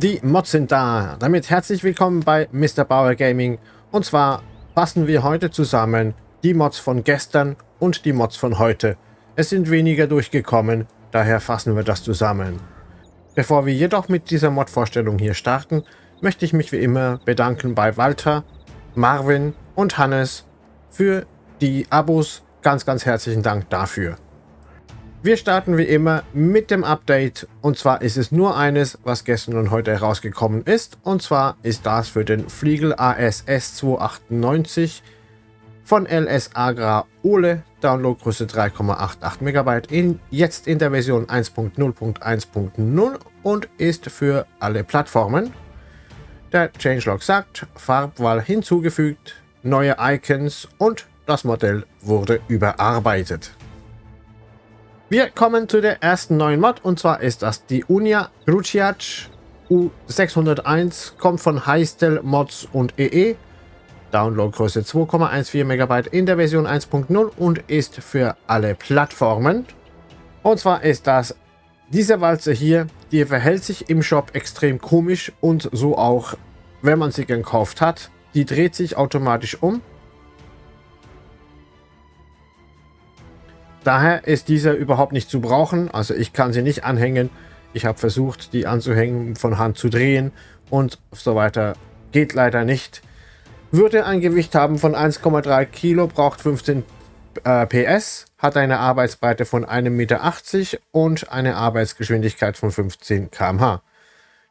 Die Mods sind da. Damit herzlich willkommen bei Mr. Bauer Gaming. Und zwar fassen wir heute zusammen die Mods von gestern und die Mods von heute. Es sind weniger durchgekommen, daher fassen wir das zusammen. Bevor wir jedoch mit dieser Mod-Vorstellung hier starten, möchte ich mich wie immer bedanken bei Walter, Marvin und Hannes für die Abos. Ganz, ganz herzlichen Dank dafür. Wir starten wie immer mit dem Update und zwar ist es nur eines, was gestern und heute herausgekommen ist und zwar ist das für den Fliegel ASS 298 von LS Agra Ole, Downloadgröße 3,88 MB, in, jetzt in der Version 1.0.1.0 und ist für alle Plattformen. Der Changelog sagt, Farbwahl hinzugefügt, neue Icons und das Modell wurde überarbeitet. Wir kommen zu der ersten neuen Mod und zwar ist das die Unia Ruciac U601, kommt von Heistel Mods und EE. E. Downloadgröße 2,14 MB in der Version 1.0 und ist für alle Plattformen. Und zwar ist das diese Walze hier, die verhält sich im Shop extrem komisch und so auch, wenn man sie gekauft hat. Die dreht sich automatisch um Daher ist dieser überhaupt nicht zu brauchen. Also ich kann sie nicht anhängen. Ich habe versucht, die anzuhängen, von Hand zu drehen und so weiter. Geht leider nicht. Würde ein Gewicht haben von 1,3 Kilo, braucht 15 äh, PS, hat eine Arbeitsbreite von 1,80 Meter und eine Arbeitsgeschwindigkeit von 15 km/h.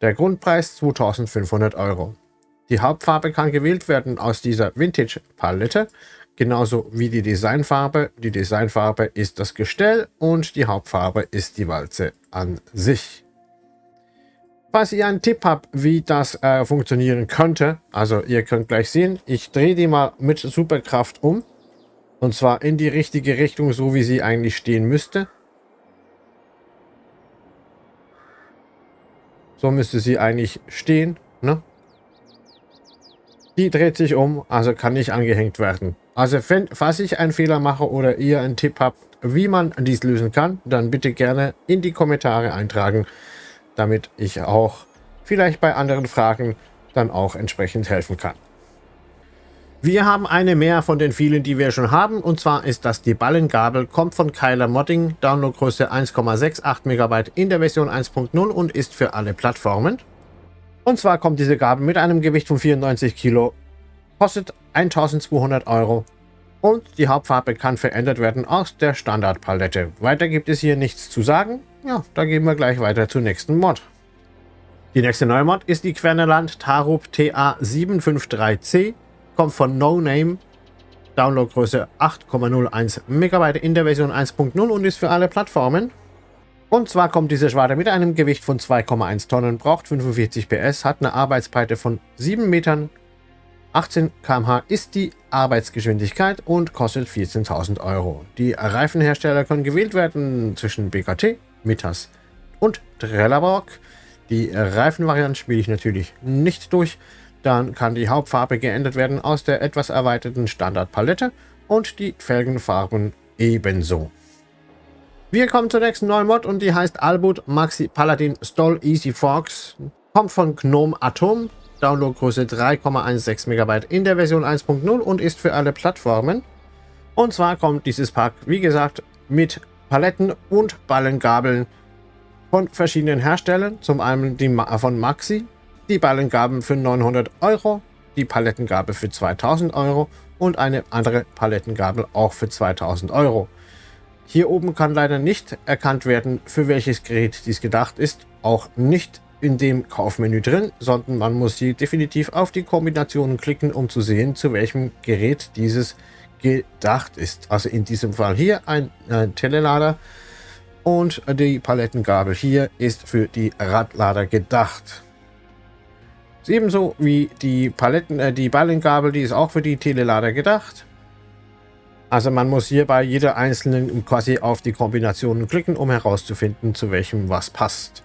Der Grundpreis 2500 Euro. Die Hauptfarbe kann gewählt werden aus dieser Vintage-Palette genauso wie die Designfarbe. Die Designfarbe ist das Gestell und die Hauptfarbe ist die Walze an sich. Falls ihr einen Tipp habt, wie das äh, funktionieren könnte, also ihr könnt gleich sehen, ich drehe die mal mit Superkraft um. Und zwar in die richtige Richtung, so wie sie eigentlich stehen müsste. So müsste sie eigentlich stehen. Ne? Die dreht sich um, also kann nicht angehängt werden. Also wenn, falls ich einen Fehler mache oder ihr einen Tipp habt, wie man dies lösen kann, dann bitte gerne in die Kommentare eintragen, damit ich auch vielleicht bei anderen Fragen dann auch entsprechend helfen kann. Wir haben eine mehr von den vielen, die wir schon haben, und zwar ist das die Ballengabel, kommt von Kyler Modding, Downloadgröße 1,68 MB in der Version 1.0 und ist für alle Plattformen. Und zwar kommt diese Gabel mit einem Gewicht von 94 Kilo, kostet 1200 Euro und die Hauptfarbe kann verändert werden aus der Standardpalette. Weiter gibt es hier nichts zu sagen. Ja, da gehen wir gleich weiter zur nächsten Mod. Die nächste neue Mod ist die Querneland Tarub TA753C, kommt von No Name, Downloadgröße 8,01 MB in der Version 1.0 und ist für alle Plattformen. Und zwar kommt diese Schwarte mit einem Gewicht von 2,1 Tonnen, braucht 45 PS, hat eine Arbeitsbreite von 7 Metern, 18 km/h ist die Arbeitsgeschwindigkeit und kostet 14.000 Euro. Die Reifenhersteller können gewählt werden zwischen BKT, Mitas und Trelleborg. Die Reifenvariante spiele ich natürlich nicht durch. Dann kann die Hauptfarbe geändert werden aus der etwas erweiterten Standardpalette und die Felgenfarben ebenso. Wir kommen zur nächsten neuen Mod und die heißt Albut Maxi Paladin Stoll Easy Fox. Kommt von Gnome Atom, Downloadgröße 3,16 MB in der Version 1.0 und ist für alle Plattformen. Und zwar kommt dieses Pack, wie gesagt, mit Paletten und Ballengabeln von verschiedenen Herstellern. Zum einen die von Maxi, die Ballengabeln für 900 Euro, die Palettengabel für 2000 Euro und eine andere Palettengabel auch für 2000 Euro. Hier oben kann leider nicht erkannt werden, für welches Gerät dies gedacht ist, auch nicht in dem Kaufmenü drin, sondern man muss hier definitiv auf die Kombinationen klicken, um zu sehen, zu welchem Gerät dieses gedacht ist. Also in diesem Fall hier ein, ein Telelader und die Palettengabel hier ist für die Radlader gedacht. Ebenso wie die Paletten, äh, die Ballengabel, die ist auch für die Telelader gedacht. Also man muss hier bei jeder einzelnen quasi auf die Kombinationen klicken, um herauszufinden, zu welchem was passt.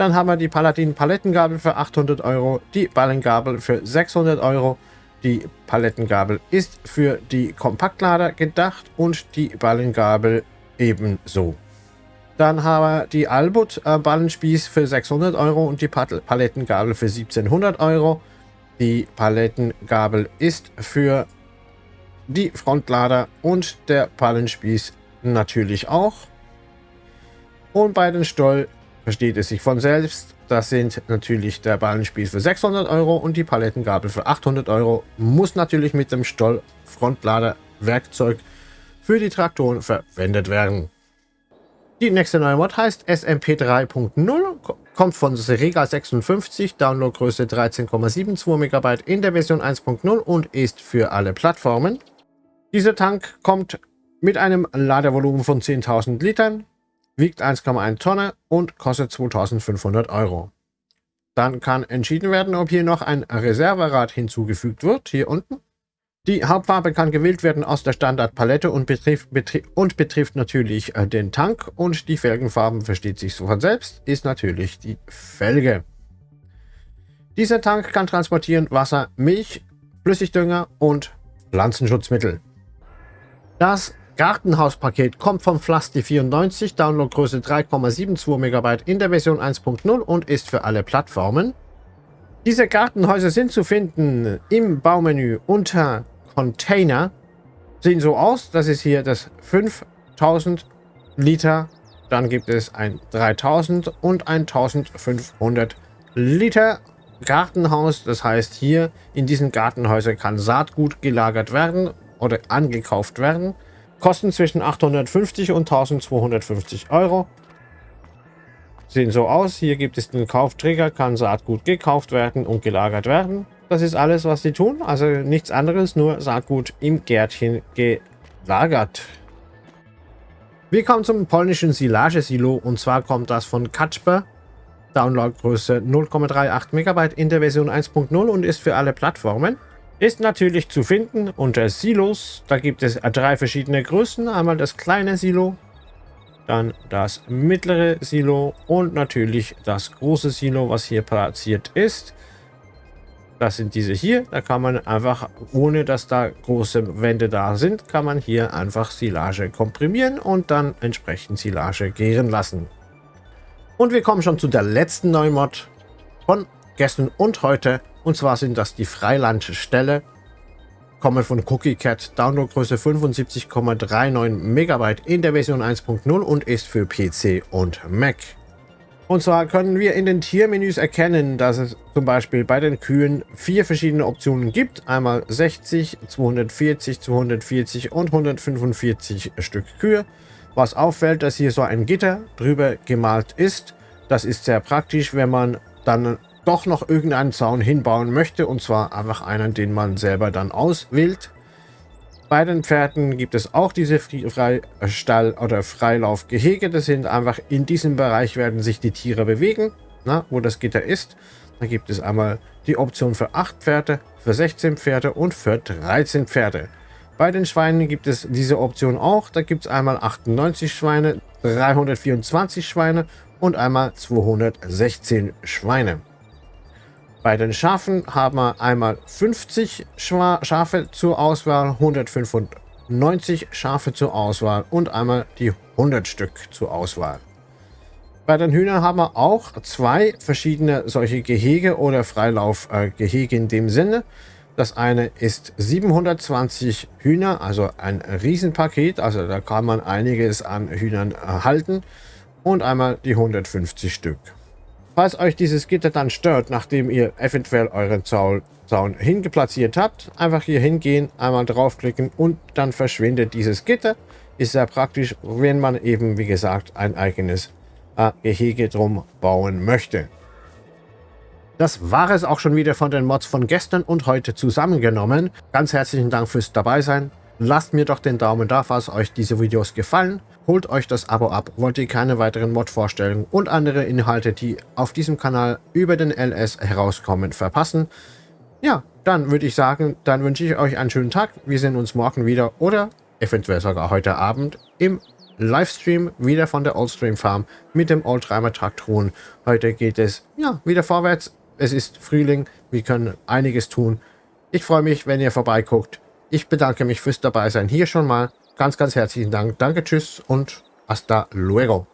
Dann haben wir die Paladin Palettengabel für 800 Euro, die Ballengabel für 600 Euro. Die Palettengabel ist für die Kompaktlader gedacht und die Ballengabel ebenso. Dann haben wir die Albut äh, Ballenspieß für 600 Euro und die Palettengabel für 1700 Euro. Die Palettengabel ist für die Frontlader und der Ballenspieß natürlich auch. Und bei den Stoll versteht es sich von selbst. Das sind natürlich der Ballenspieß für 600 Euro und die Palettengabel für 800 Euro. Muss natürlich mit dem Stoll Frontlader Werkzeug für die Traktoren verwendet werden. Die nächste neue Mod heißt SMP 3.0, kommt von Serega 56, Downloadgröße 13,72 MB in der Version 1.0 und ist für alle Plattformen. Dieser Tank kommt mit einem Ladevolumen von 10.000 Litern, wiegt 1,1 Tonne und kostet 2.500 Euro. Dann kann entschieden werden, ob hier noch ein Reserverad hinzugefügt wird, hier unten. Die Hauptfarbe kann gewählt werden aus der Standardpalette und betrifft, betrifft, und betrifft natürlich äh, den Tank. Und die Felgenfarben, versteht sich so von selbst, ist natürlich die Felge. Dieser Tank kann transportieren Wasser, Milch, Flüssigdünger und Pflanzenschutzmittel. Das Gartenhauspaket kommt vom Flasti 94, Downloadgröße 3,72 MB in der Version 1.0 und ist für alle Plattformen. Diese Gartenhäuser sind zu finden im Baumenü unter Container. Sehen so aus. Das ist hier das 5000 Liter. Dann gibt es ein 3000 und ein 1500 Liter Gartenhaus. Das heißt, hier in diesen Gartenhäusern kann Saatgut gelagert werden oder angekauft werden. Kosten zwischen 850 und 1250 Euro sehen so aus. Hier gibt es den Kaufträger, kann Saatgut gekauft werden und gelagert werden. Das ist alles, was sie tun. Also nichts anderes, nur Saatgut im Gärtchen gelagert. Wir kommen zum polnischen Silagesilo und zwar kommt das von Kacper. Downloadgröße 0,38 MB in der Version 1.0 und ist für alle Plattformen. Ist natürlich zu finden unter Silos. Da gibt es drei verschiedene Größen. Einmal das kleine Silo, dann das mittlere Silo und natürlich das große Silo, was hier platziert ist. Das sind diese hier. Da kann man einfach, ohne dass da große Wände da sind, kann man hier einfach Silage komprimieren und dann entsprechend Silage gären lassen. Und wir kommen schon zu der letzten neuen Mod von gestern und heute. Und zwar sind das die Freilandställe kommen von CookieCat, Downloadgröße 75,39 MB in der Version 1.0 und ist für PC und Mac. Und zwar können wir in den Tiermenüs erkennen, dass es zum Beispiel bei den Kühen vier verschiedene Optionen gibt. Einmal 60, 240, 240 und 145 Stück Kühe. Was auffällt, dass hier so ein Gitter drüber gemalt ist. Das ist sehr praktisch, wenn man dann doch noch irgendeinen Zaun hinbauen möchte. Und zwar einfach einen, den man selber dann auswählt. Bei den Pferden gibt es auch diese Freistall- oder Freilaufgehege. Das sind einfach in diesem Bereich werden sich die Tiere bewegen, na, wo das Gitter ist. Da gibt es einmal die Option für 8 Pferde, für 16 Pferde und für 13 Pferde. Bei den Schweinen gibt es diese Option auch. Da gibt es einmal 98 Schweine, 324 Schweine und einmal 216 Schweine. Bei den Schafen haben wir einmal 50 Schafe zur Auswahl, 195 Schafe zur Auswahl und einmal die 100 Stück zur Auswahl. Bei den Hühnern haben wir auch zwei verschiedene solche Gehege oder Freilaufgehege in dem Sinne. Das eine ist 720 Hühner, also ein Riesenpaket, also da kann man einiges an Hühnern halten und einmal die 150 Stück. Falls euch dieses Gitter dann stört, nachdem ihr eventuell euren Zaun, Zaun hingeplatziert habt, einfach hier hingehen, einmal draufklicken und dann verschwindet dieses Gitter. Ist sehr praktisch, wenn man eben, wie gesagt, ein eigenes äh, Gehege drum bauen möchte. Das war es auch schon wieder von den Mods von gestern und heute zusammengenommen. Ganz herzlichen Dank fürs dabei sein. Lasst mir doch den Daumen da, falls euch diese Videos gefallen. Holt euch das Abo ab, wollt ihr keine weiteren Mod-Vorstellungen und andere Inhalte, die auf diesem Kanal über den LS herauskommen, verpassen. Ja, dann würde ich sagen, dann wünsche ich euch einen schönen Tag. Wir sehen uns morgen wieder oder eventuell sogar heute Abend im Livestream wieder von der Oldstream Farm mit dem Oldtimer Traktoren. Heute geht es ja wieder vorwärts. Es ist Frühling, wir können einiges tun. Ich freue mich, wenn ihr vorbeiguckt. Ich bedanke mich fürs dabei sein hier schon mal. Ganz, ganz herzlichen Dank. Danke, tschüss und hasta luego.